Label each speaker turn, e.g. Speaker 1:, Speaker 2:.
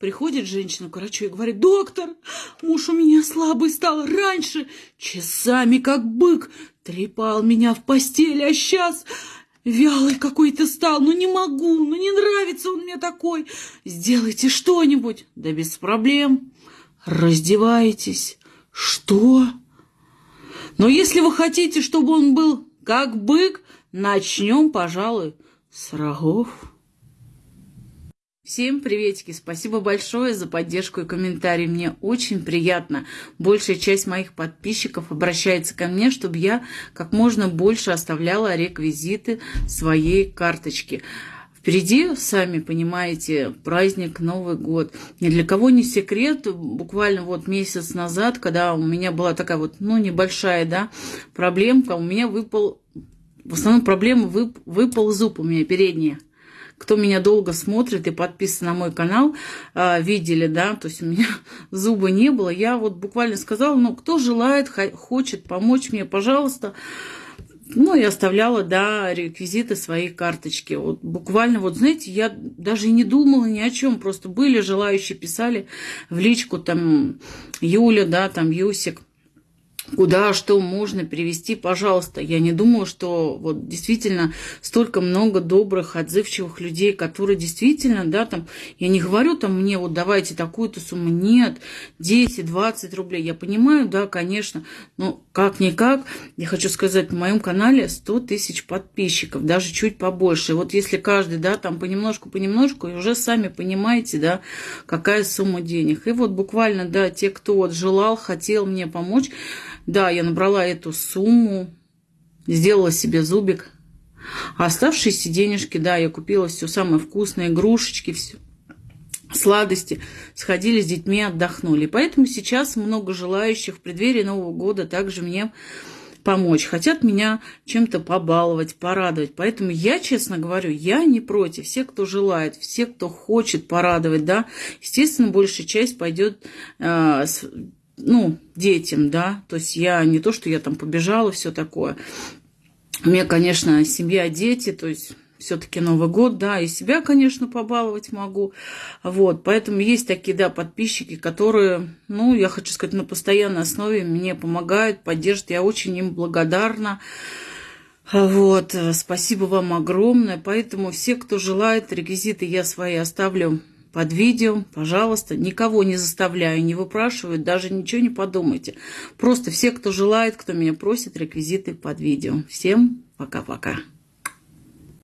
Speaker 1: Приходит женщина к врачу и говорит, доктор, муж у меня слабый стал раньше, часами как бык, трепал меня в постели, а сейчас вялый какой-то стал, ну не могу, ну не нравится он мне такой. Сделайте что-нибудь. Да без проблем. Раздеваетесь. Что? Но если вы хотите, чтобы он был как бык, начнем, пожалуй, с рогов. Всем приветики! Спасибо большое за поддержку и комментарии. Мне очень приятно. Большая часть моих подписчиков обращается ко мне, чтобы я как можно больше оставляла реквизиты своей карточки. Впереди, сами понимаете, праздник Новый год. Ни для кого не секрет, буквально вот месяц назад, когда у меня была такая вот, ну, небольшая, да, проблемка, у меня выпал, в основном проблема, вып, выпал зуб у меня передний кто меня долго смотрит и подписан на мой канал, а, видели, да, то есть у меня зуба не было. Я вот буквально сказала, ну, кто желает, хочет помочь мне, пожалуйста. Ну, и оставляла, да, реквизиты своей карточки. Вот буквально, вот, знаете, я даже не думала ни о чем. Просто были желающие, писали в личку, там, Юля, да, там, Юсик куда что можно привести, пожалуйста. Я не думаю, что вот действительно столько много добрых, отзывчивых людей, которые действительно, да, там, я не говорю там мне вот давайте такую-то сумму, нет, 10-20 рублей, я понимаю, да, конечно, но как-никак, я хочу сказать, в моем канале 100 тысяч подписчиков, даже чуть побольше. Вот если каждый, да, там понемножку-понемножку, и уже сами понимаете, да, какая сумма денег. И вот буквально, да, те, кто вот желал, хотел мне помочь, да, я набрала эту сумму, сделала себе зубик. А оставшиеся денежки, да, я купила все самое вкусное, игрушечки, все сладости, сходили с детьми, отдохнули. Поэтому сейчас много желающих в преддверии Нового года также мне помочь, хотят меня чем-то побаловать, порадовать. Поэтому я, честно говорю, я не против. Все, кто желает, все, кто хочет порадовать, да, естественно, большая часть пойдет э, ну, детям, да, то есть я не то, что я там побежала, все такое. У меня, конечно, семья, дети, то есть все-таки Новый год, да, и себя, конечно, побаловать могу. Вот, поэтому есть такие, да, подписчики, которые, ну, я хочу сказать, на постоянной основе мне помогают, поддерживают. Я очень им благодарна. Вот, спасибо вам огромное. Поэтому все, кто желает, реквизиты я свои оставлю под видео, пожалуйста, никого не заставляю, не выпрашиваю, даже ничего не подумайте. Просто все, кто желает, кто меня просит, реквизиты под видео. Всем пока-пока.